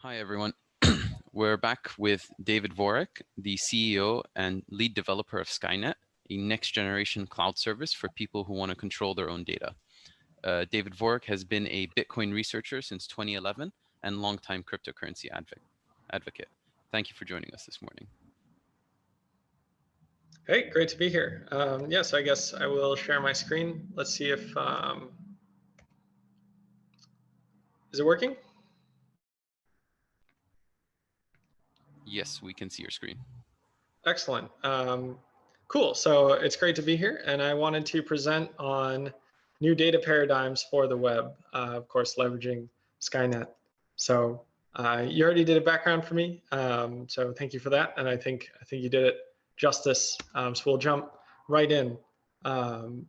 Hi, everyone. We're back with David Vorick, the CEO and lead developer of Skynet, a next generation cloud service for people who want to control their own data. Uh, David Vorick has been a Bitcoin researcher since 2011 and longtime cryptocurrency advocate. Thank you for joining us this morning. Hey, great to be here. Um, yes, yeah, so I guess I will share my screen. Let's see if, um, is it working? Yes, we can see your screen. Excellent. Um, cool. So it's great to be here. And I wanted to present on new data paradigms for the web, uh, of course, leveraging Skynet. So uh, you already did a background for me. Um, so thank you for that. And I think I think you did it justice. Um, so we'll jump right in. Um,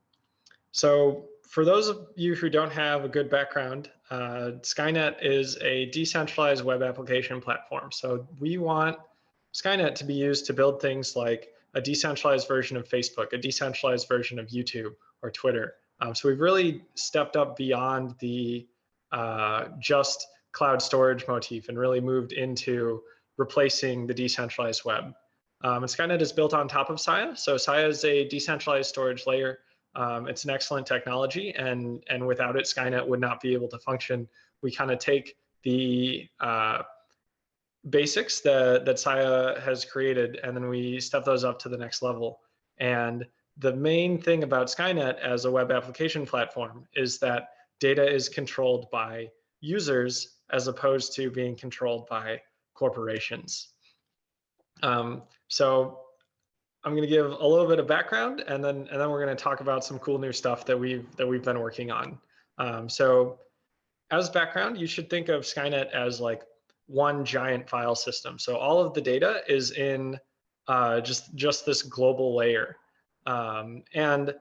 so for those of you who don't have a good background, uh, Skynet is a decentralized web application platform. So we want Skynet to be used to build things like a decentralized version of Facebook, a decentralized version of YouTube or Twitter. Um, so we've really stepped up beyond the uh, just cloud storage motif and really moved into replacing the decentralized web. Um, and Skynet is built on top of Sia. So Sia is a decentralized storage layer um, it's an excellent technology, and and without it, Skynet would not be able to function. We kind of take the uh, basics that that Sia has created, and then we step those up to the next level. And the main thing about Skynet as a web application platform is that data is controlled by users as opposed to being controlled by corporations. Um, so I'm going to give a little bit of background, and then and then we're going to talk about some cool new stuff that we've that we've been working on. Um, so, as background, you should think of Skynet as like one giant file system. So all of the data is in uh, just just this global layer, um, and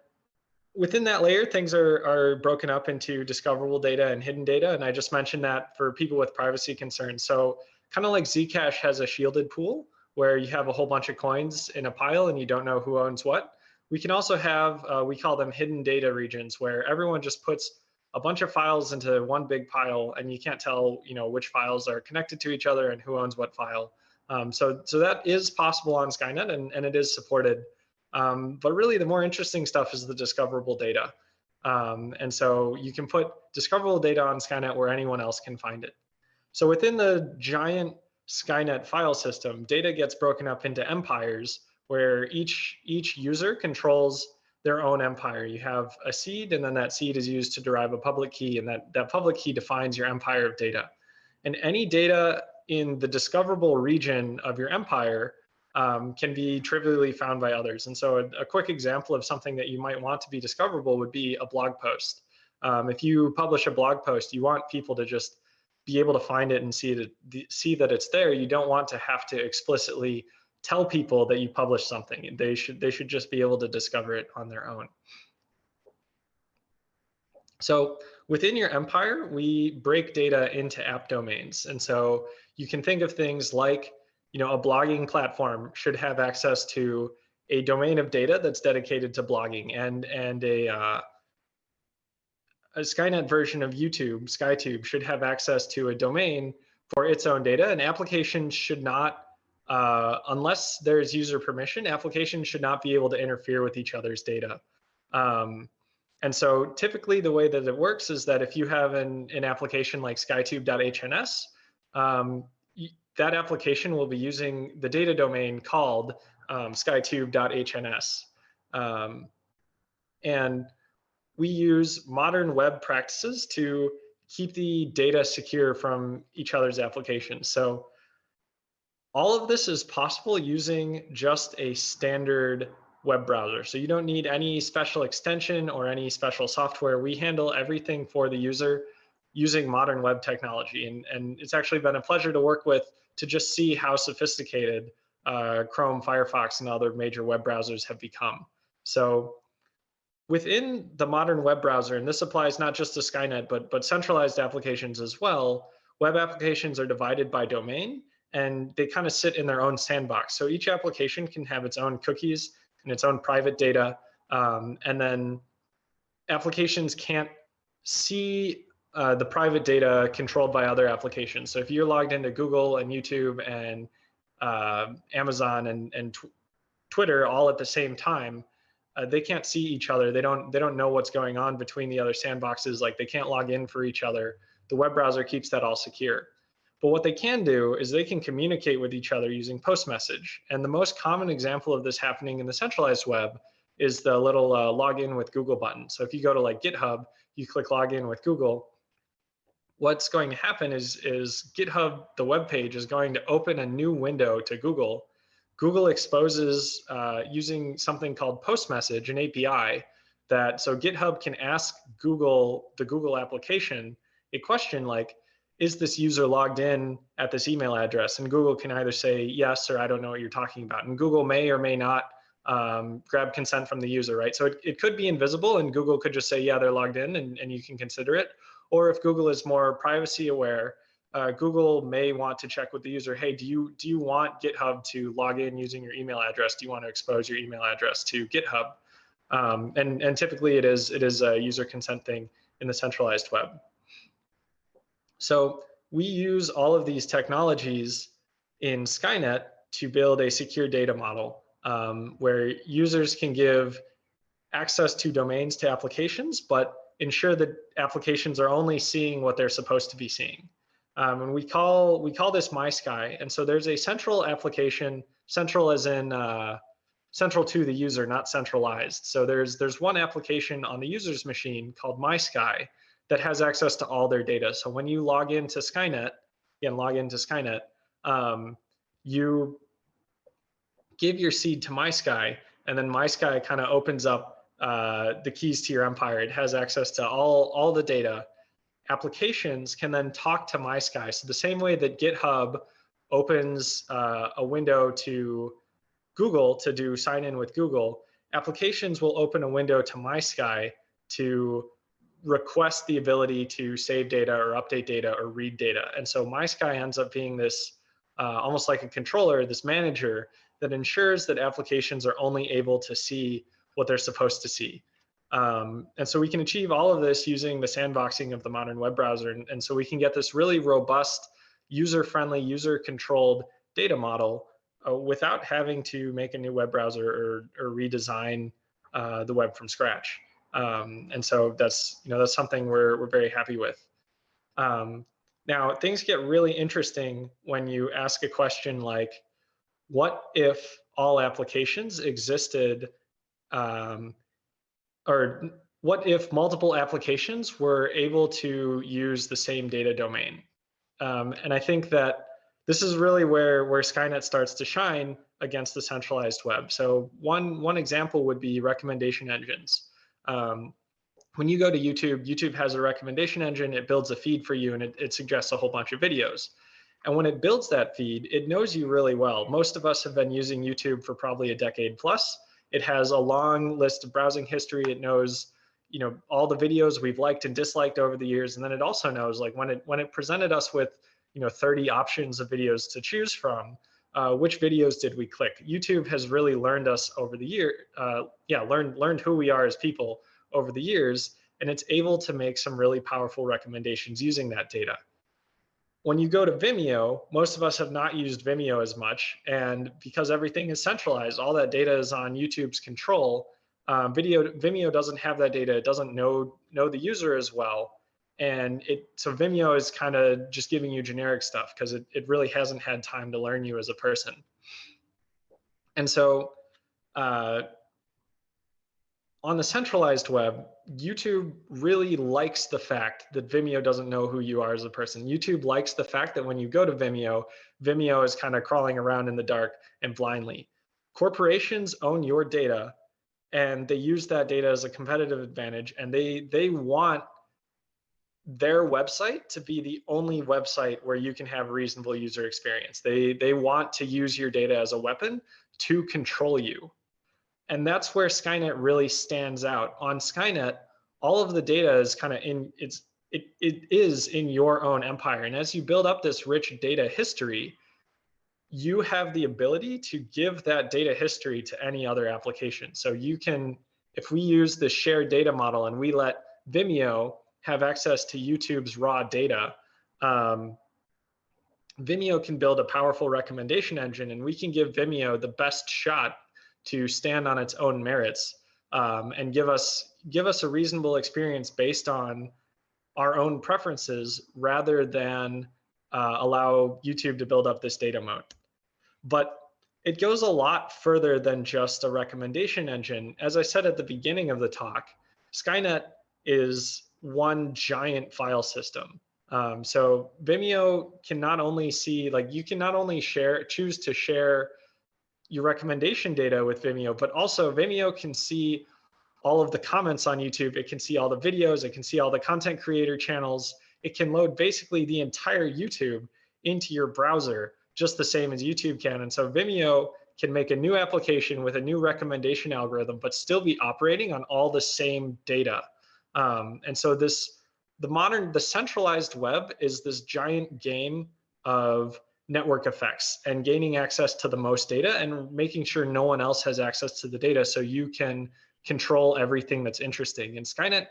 within that layer, things are are broken up into discoverable data and hidden data. And I just mentioned that for people with privacy concerns. So kind of like Zcash has a shielded pool where you have a whole bunch of coins in a pile and you don't know who owns what. We can also have, uh, we call them hidden data regions where everyone just puts a bunch of files into one big pile and you can't tell, you know, which files are connected to each other and who owns what file. Um, so, so that is possible on Skynet and, and it is supported. Um, but really the more interesting stuff is the discoverable data. Um, and so you can put discoverable data on Skynet where anyone else can find it. So within the giant Skynet file system, data gets broken up into empires where each, each user controls their own empire. You have a seed and then that seed is used to derive a public key and that, that public key defines your empire of data. And any data in the discoverable region of your empire um, can be trivially found by others. And so a, a, quick example of something that you might want to be discoverable would be a blog post. Um, if you publish a blog post, you want people to just be able to find it and see it, see that it's there. You don't want to have to explicitly tell people that you published something. They should they should just be able to discover it on their own. So within your empire, we break data into app domains. And so you can think of things like, you know, a blogging platform should have access to a domain of data that's dedicated to blogging and, and a, uh, a Skynet version of YouTube, SkyTube, should have access to a domain for its own data. And applications should not, uh, unless there's user permission, applications should not be able to interfere with each other's data. Um, and so typically the way that it works is that if you have an, an application like skytube.hns, um, that application will be using the data domain called um, skytube.hns. Um, and we use modern web practices to keep the data secure from each other's applications. So all of this is possible using just a standard web browser. So you don't need any special extension or any special software. We handle everything for the user using modern web technology. And, and it's actually been a pleasure to work with to just see how sophisticated uh, Chrome, Firefox, and other major web browsers have become. So within the modern web browser, and this applies not just to Skynet, but, but centralized applications as well, web applications are divided by domain and they kind of sit in their own sandbox. So each application can have its own cookies and its own private data. Um, and then applications can't see uh, the private data controlled by other applications. So if you're logged into Google and YouTube and uh, Amazon and, and tw Twitter all at the same time, uh, they can't see each other. They don't they don't know what's going on between the other sandboxes. Like they can't log in for each other. The web browser keeps that all secure. But what they can do is they can communicate with each other using post message. And the most common example of this happening in the centralized web is the little uh, login with Google button. So if you go to like GitHub, you click login with Google, what's going to happen is, is GitHub, the web page, is going to open a new window to Google. Google exposes uh, using something called post message, an API, that so GitHub can ask Google, the Google application, a question like, is this user logged in at this email address? And Google can either say yes or I don't know what you're talking about. And Google may or may not um, grab consent from the user, right? So it, it could be invisible and Google could just say, yeah, they're logged in and, and you can consider it. Or if Google is more privacy aware, uh, Google may want to check with the user, hey, do you, do you want GitHub to log in using your email address? Do you want to expose your email address to GitHub? Um, and, and typically it is, it is a user consent thing in the centralized web. So we use all of these technologies in Skynet to build a secure data model um, where users can give access to domains to applications, but ensure that applications are only seeing what they're supposed to be seeing. Um, and we call we call this MySky. And so there's a central application, central as in uh, central to the user, not centralized. So there's there's one application on the user's machine called MySky that has access to all their data. So when you log into Skynet, again, log into Skynet, um, you give your seed to MySky, and then MySky kind of opens up uh, the keys to your empire. It has access to all, all the data. Applications can then talk to MySky. So the same way that GitHub opens uh, a window to Google to do sign in with Google, applications will open a window to MySky to request the ability to save data or update data or read data. And so MySky ends up being this uh, almost like a controller, this manager that ensures that applications are only able to see what they're supposed to see. Um, and so we can achieve all of this using the sandboxing of the modern web browser. And, and so we can get this really robust, user-friendly, user-controlled data model uh, without having to make a new web browser or, or redesign uh, the web from scratch. Um, and so that's you know that's something we're we're very happy with. Um, now things get really interesting when you ask a question like, what if all applications existed, um, or what if multiple applications were able to use the same data domain? Um, and I think that this is really where, where Skynet starts to shine against the centralized web. So one, one example would be recommendation engines. Um, when you go to YouTube, YouTube has a recommendation engine, it builds a feed for you and it, it suggests a whole bunch of videos. And when it builds that feed, it knows you really well. Most of us have been using YouTube for probably a decade plus. It has a long list of browsing history. It knows, you know, all the videos we've liked and disliked over the years. And then it also knows like when it when it presented us with, you know, 30 options of videos to choose from, uh, which videos did we click? YouTube has really learned us over the year, uh, yeah, learned learned who we are as people over the years, and it's able to make some really powerful recommendations using that data when you go to Vimeo, most of us have not used Vimeo as much. And because everything is centralized, all that data is on YouTube's control. Um, video Vimeo doesn't have that data. It doesn't know know the user as well. And it so Vimeo is kind of just giving you generic stuff because it, it really hasn't had time to learn you as a person. And so uh, on the centralized web, YouTube really likes the fact that Vimeo doesn't know who you are as a person. YouTube likes the fact that when you go to Vimeo, Vimeo is kind of crawling around in the dark and blindly. Corporations own your data and they use that data as a competitive advantage and they they want their website to be the only website where you can have reasonable user experience. They they want to use your data as a weapon to control you. And that's where Skynet really stands out. On Skynet, all of the data is kind of in it's it, it is in your own empire. And as you build up this rich data history, you have the ability to give that data history to any other application. So you can, if we use the shared data model and we let Vimeo have access to YouTube's raw data, um, Vimeo can build a powerful recommendation engine and we can give Vimeo the best shot to stand on its own merits um, and give us give us a reasonable experience based on our own preferences rather than uh, allow YouTube to build up this data moat. But it goes a lot further than just a recommendation engine. As I said at the beginning of the talk, Skynet is one giant file system. Um, so Vimeo can not only see, like you can not only share, choose to share your recommendation data with Vimeo, but also Vimeo can see all of the comments on YouTube. It can see all the videos. It can see all the content creator channels. It can load basically the entire YouTube into your browser, just the same as YouTube can. And so Vimeo can make a new application with a new recommendation algorithm, but still be operating on all the same data. Um, and so this the modern, the centralized web is this giant game of network effects and gaining access to the most data and making sure no one else has access to the data so you can control everything that's interesting. And Skynet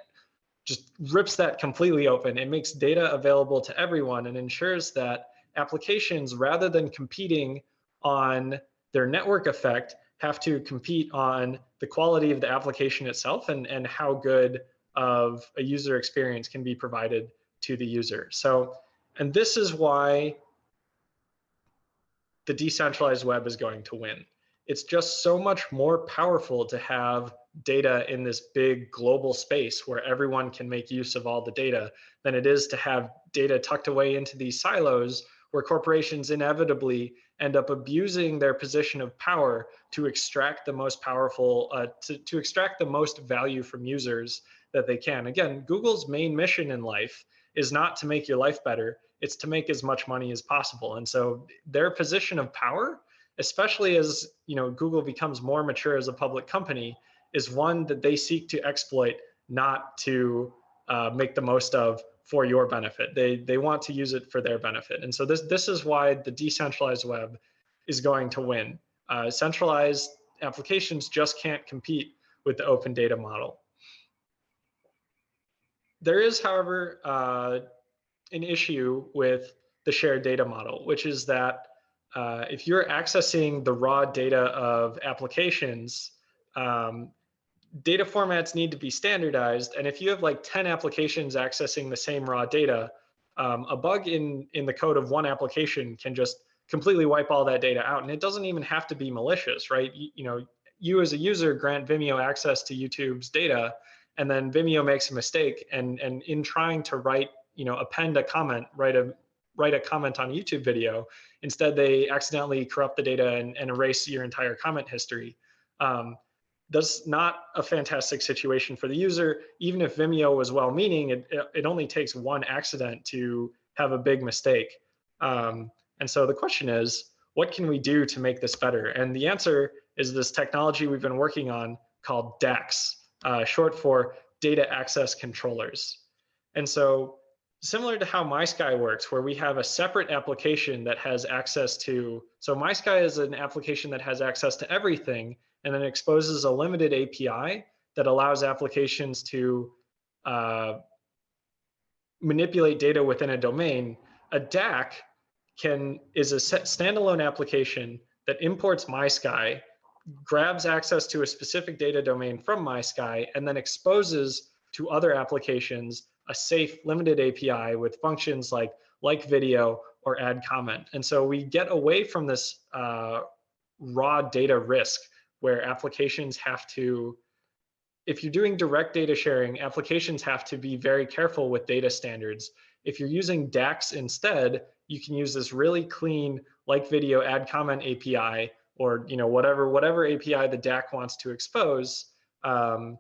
just rips that completely open. It makes data available to everyone and ensures that applications, rather than competing on their network effect, have to compete on the quality of the application itself and, and how good of a user experience can be provided to the user. So, and this is why the decentralized web is going to win. It's just so much more powerful to have data in this big global space where everyone can make use of all the data than it is to have data tucked away into these silos where corporations inevitably end up abusing their position of power to extract the most powerful, uh, to, to extract the most value from users that they can. Again, Google's main mission in life is not to make your life better, it's to make as much money as possible. And so their position of power, especially as you know Google becomes more mature as a public company, is one that they seek to exploit, not to uh, make the most of for your benefit. They they want to use it for their benefit. And so this this is why the decentralized web is going to win. Uh, centralized applications just can't compete with the open data model. There is, however, uh, an issue with the shared data model, which is that uh, if you're accessing the raw data of applications, um, data formats need to be standardized. And if you have like 10 applications accessing the same raw data, um, a bug in, in the code of one application can just completely wipe all that data out. And it doesn't even have to be malicious, right? You, you know, you as a user grant Vimeo access to YouTube's data, and then Vimeo makes a mistake and and in trying to write you know append a comment write a write a comment on a YouTube video instead they accidentally corrupt the data and, and erase your entire comment history. Um, that's not a fantastic situation for the user. Even if Vimeo was well-meaning it, it only takes one accident to have a big mistake. Um, and so the question is what can we do to make this better? And the answer is this technology we've been working on called DACs uh, short for data access controllers. And so similar to how MySky works, where we have a separate application that has access to, so MySky is an application that has access to everything and then exposes a limited API that allows applications to uh, manipulate data within a domain. A DAC can is a standalone application that imports MySky grabs access to a specific data domain from MySky and then exposes to other applications a safe limited API with functions like like video or add comment. And so we get away from this uh, raw data risk where applications have to, if you're doing direct data sharing, applications have to be very careful with data standards. If you're using DACs instead, you can use this really clean like video add comment API or you know whatever whatever API the DAC wants to expose um,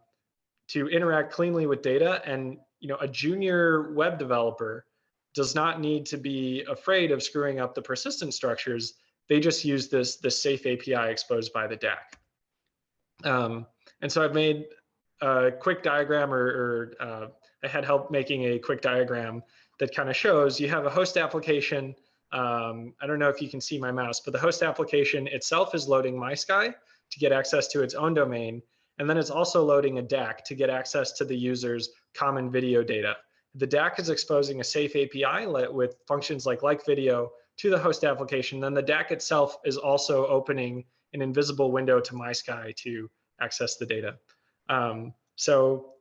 to interact cleanly with data. And you know a junior web developer does not need to be afraid of screwing up the persistent structures. They just use this this safe API exposed by the DAC. Um, and so I've made a quick diagram or, or uh, I had help making a quick diagram that kind of shows you have a host application um, I don't know if you can see my mouse, but the host application itself is loading MySky to get access to its own domain. And then it's also loading a DAC to get access to the user's common video data. the DAC is exposing a safe API with functions like like video to the host application. Then the DAC itself is also opening an invisible window to MySky to access the data. Um, so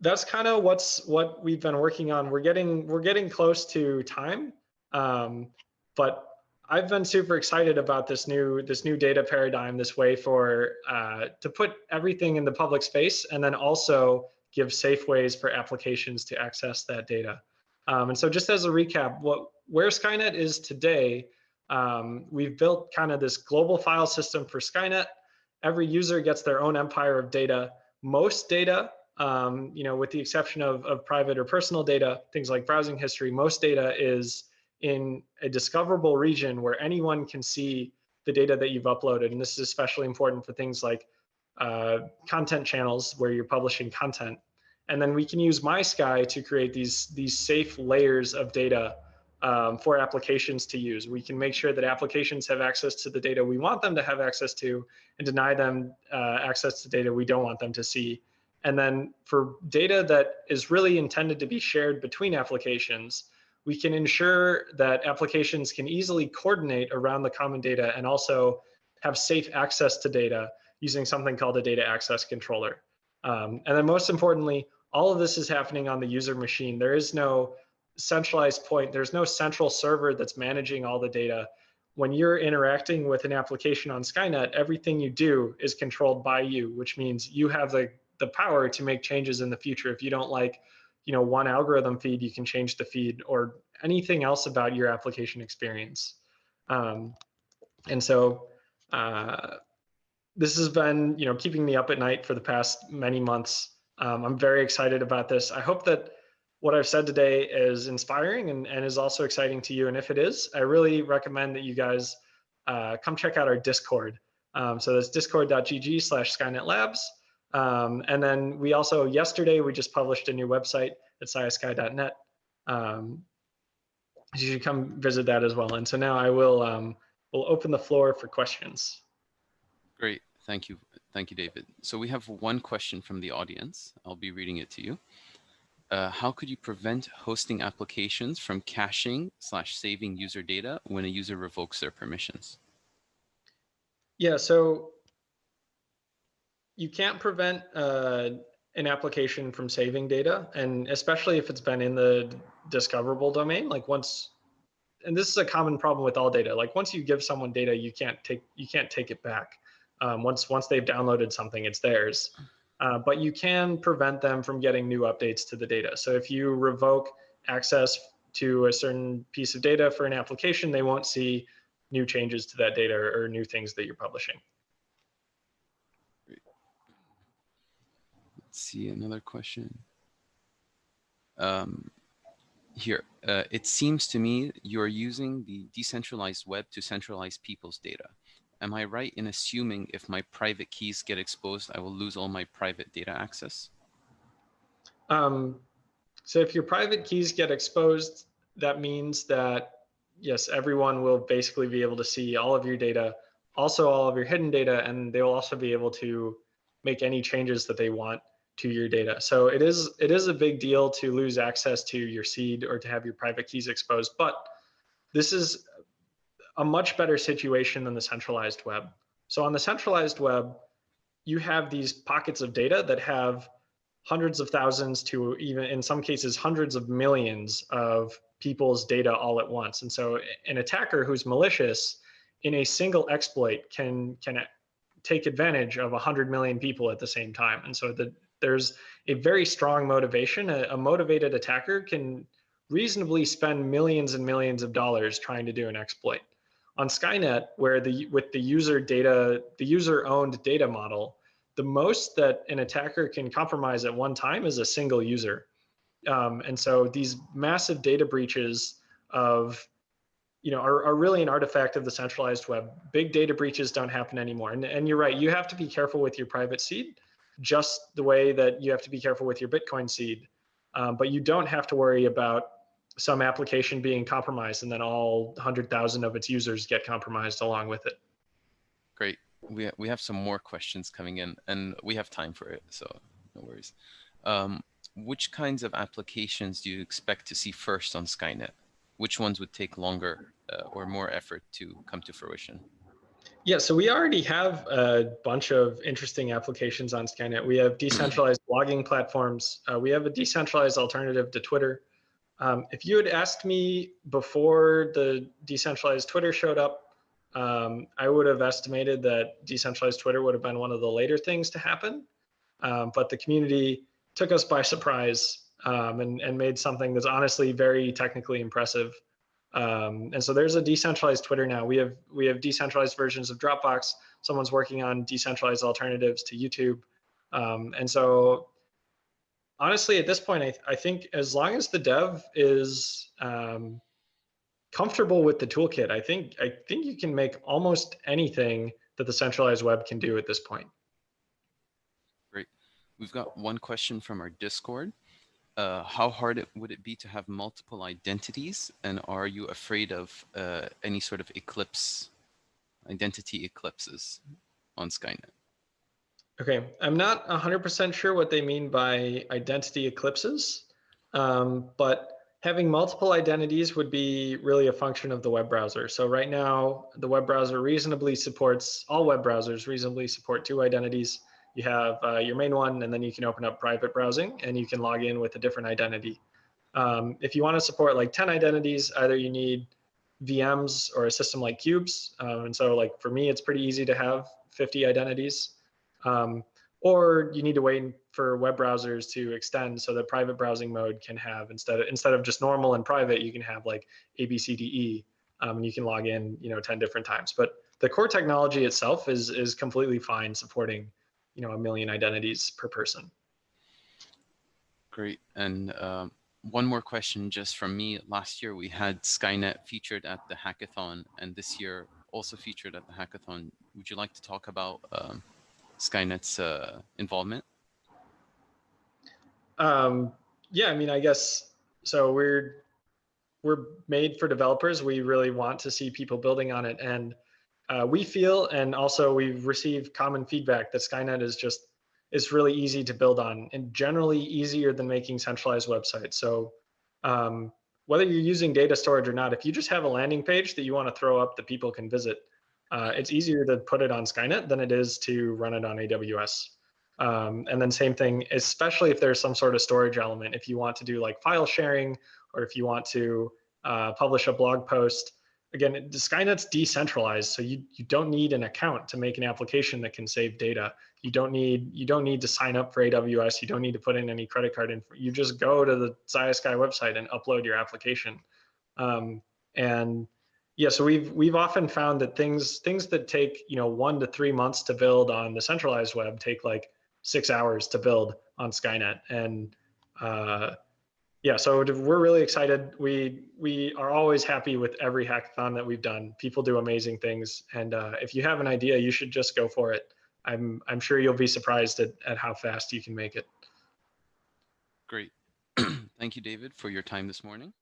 that's kind of what's what we've been working on. We're getting we're getting close to time, um, but I've been super excited about this new this new data paradigm, this way for uh, to put everything in the public space, and then also give safe ways for applications to access that data. Um, and so, just as a recap, what where Skynet is today, um, we've built kind of this global file system for Skynet. Every user gets their own empire of data. Most data um, you know, with the exception of, of private or personal data, things like browsing history, most data is in a discoverable region where anyone can see the data that you've uploaded. And this is especially important for things like uh, content channels where you're publishing content. And then we can use MySky to create these, these safe layers of data um, for applications to use. We can make sure that applications have access to the data we want them to have access to and deny them uh, access to data we don't want them to see and then for data that is really intended to be shared between applications, we can ensure that applications can easily coordinate around the common data and also have safe access to data using something called a data access controller. Um, and then most importantly, all of this is happening on the user machine. There is no centralized point. There's no central server that's managing all the data. When you're interacting with an application on Skynet, everything you do is controlled by you, which means you have the the power to make changes in the future. If you don't like, you know, one algorithm feed, you can change the feed or anything else about your application experience. Um, and so uh, this has been, you know, keeping me up at night for the past many months. Um, I'm very excited about this. I hope that what I've said today is inspiring and, and is also exciting to you. And if it is, I really recommend that you guys uh, come check out our Discord. Um, so that's discord.gg slash Skynet Labs. Um, and then we also, yesterday, we just published a new website at siasky.net. Um, you should come visit that as well. And so now I will um, will open the floor for questions. Great, thank you. Thank you, David. So we have one question from the audience. I'll be reading it to you. Uh, how could you prevent hosting applications from caching slash saving user data when a user revokes their permissions? Yeah, so you can't prevent uh, an application from saving data, and especially if it's been in the discoverable domain. Like once, and this is a common problem with all data. Like once you give someone data, you can't take you can't take it back. Um, once once they've downloaded something, it's theirs. Uh, but you can prevent them from getting new updates to the data. So if you revoke access to a certain piece of data for an application, they won't see new changes to that data or, or new things that you're publishing. See another question. Um, here, uh, it seems to me you're using the decentralized web to centralize people's data. Am I right in assuming if my private keys get exposed, I will lose all my private data access? Um, so if your private keys get exposed, that means that, yes, everyone will basically be able to see all of your data, also all of your hidden data, and they will also be able to make any changes that they want to your data. So it is it is a big deal to lose access to your seed or to have your private keys exposed, but this is a much better situation than the centralized web. So on the centralized web, you have these pockets of data that have hundreds of thousands to even in some cases hundreds of millions of people's data all at once. And so an attacker who's malicious in a single exploit can can take advantage of 100 million people at the same time. And so the there's a very strong motivation. A, a, motivated attacker can reasonably spend millions and millions of dollars trying to do an exploit. On Skynet, where the with the user data, the user owned data model, the most that an attacker can compromise at one time is a single user. Um, and so these massive data breaches of you know, are, are really an artifact of the centralized web. Big data breaches don't happen anymore. And, and you're right, you have to be careful with your private seed just the way that you have to be careful with your Bitcoin seed. Um, but you don't have to worry about some application being compromised and then all 100,000 of its users get compromised along with it. Great. We, we have some more questions coming in and we have time for it, so no worries. Um, which kinds of applications do you expect to see first on Skynet? Which ones would take longer uh, or more effort to come to fruition? Yeah, so we already have a bunch of interesting applications on Skynet. We have decentralized blogging platforms. Uh, we have a decentralized alternative to Twitter. Um, if you had asked me before the decentralized Twitter showed up, um, I would have estimated that decentralized Twitter would have been one of the later things to happen. Um, but the community took us by surprise um, and, and made something that's honestly very technically impressive. Um, and so there's a decentralized Twitter now. We have we have decentralized versions of Dropbox. Someone's working on decentralized alternatives to YouTube. Um, and so honestly, at this point, I, I think as long as the dev is um, comfortable with the toolkit, I think I think you can make almost anything that the centralized web can do at this point. Great. We've got one question from our Discord. Uh, how hard it, would it be to have multiple identities? And are you afraid of uh, any sort of eclipse, identity eclipses on Skynet? Okay, I'm not 100% sure what they mean by identity eclipses, um, but having multiple identities would be really a function of the web browser. So right now, the web browser reasonably supports, all web browsers reasonably support two identities. You have uh, your main one, and then you can open up private browsing, and you can log in with a different identity. Um, if you want to support like 10 identities, either you need VMs or a system like Qubes. Um, and so like for me, it's pretty easy to have 50 identities. Um, or you need to wait for web browsers to extend so that private browsing mode can have instead of instead of just normal and private, you can have like A, B, C, D, E, um, and you can log in, you know, 10 different times. But the core technology itself is is completely fine supporting, you know, a million identities per person. Great. And um, one more question just from me. Last year we had Skynet featured at the hackathon, and this year also featured at the hackathon. Would you like to talk about um, Skynet's uh, involvement? Um, yeah, I mean, I guess so. We're we're made for developers. We really want to see people building on it, and uh, we feel, and also we've received common feedback that Skynet is just is really easy to build on, and generally easier than making centralized websites. So um, whether you're using data storage or not, if you just have a landing page that you want to throw up that people can visit, uh, it's easier to put it on Skynet than it is to run it on AWS. Um, and then same thing, especially if there's some sort of storage element, if you want to do like file sharing, or if you want to uh, publish a blog post, again, Skynet's decentralized, so you, you don't need an account to make an application that can save data. You don't need you don't need to sign up for AWS. You don't need to put in any credit card info. You just go to the Siasky website and upload your application. Um, and yeah, so we've we've often found that things things that take you know one to three months to build on the centralized web take like six hours to build on Skynet, and uh, yeah, so we're really excited. We we are always happy with every hackathon that we've done. People do amazing things, and uh, if you have an idea, you should just go for it. I'm I'm sure you'll be surprised at at how fast you can make it. Great, thank you, David, for your time this morning.